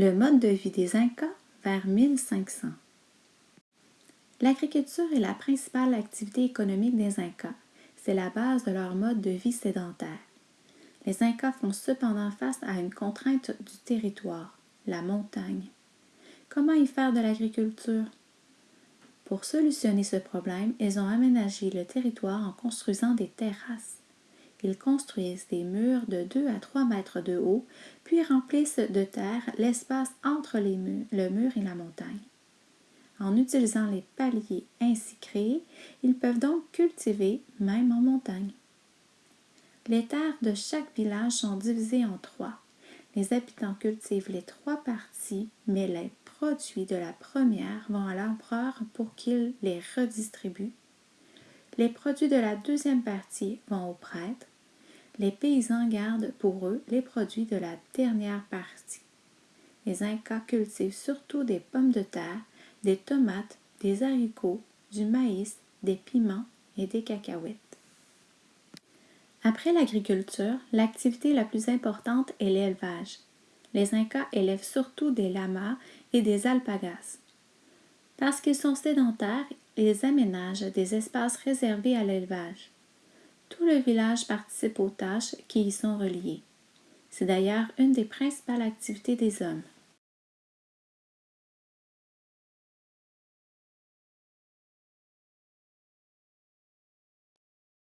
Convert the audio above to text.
Le mode de vie des Incas vers 1500. L'agriculture est la principale activité économique des Incas. C'est la base de leur mode de vie sédentaire. Les Incas font cependant face à une contrainte du territoire, la montagne. Comment y faire de l'agriculture? Pour solutionner ce problème, ils ont aménagé le territoire en construisant des terrasses. Ils construisent des murs de 2 à 3 mètres de haut, puis remplissent de terre l'espace entre le mur et la montagne. En utilisant les paliers ainsi créés, ils peuvent donc cultiver même en montagne. Les terres de chaque village sont divisées en trois. Les habitants cultivent les trois parties, mais les produits de la première vont à l'empereur pour qu'il les redistribue. Les produits de la deuxième partie vont aux prêtres. Les paysans gardent pour eux les produits de la dernière partie. Les Incas cultivent surtout des pommes de terre, des tomates, des haricots, du maïs, des piments et des cacahuètes. Après l'agriculture, l'activité la plus importante est l'élevage. Les Incas élèvent surtout des lamas et des alpagas. Parce qu'ils sont sédentaires, ils aménagent des espaces réservés à l'élevage. Tout le village participe aux tâches qui y sont reliées. C'est d'ailleurs une des principales activités des hommes.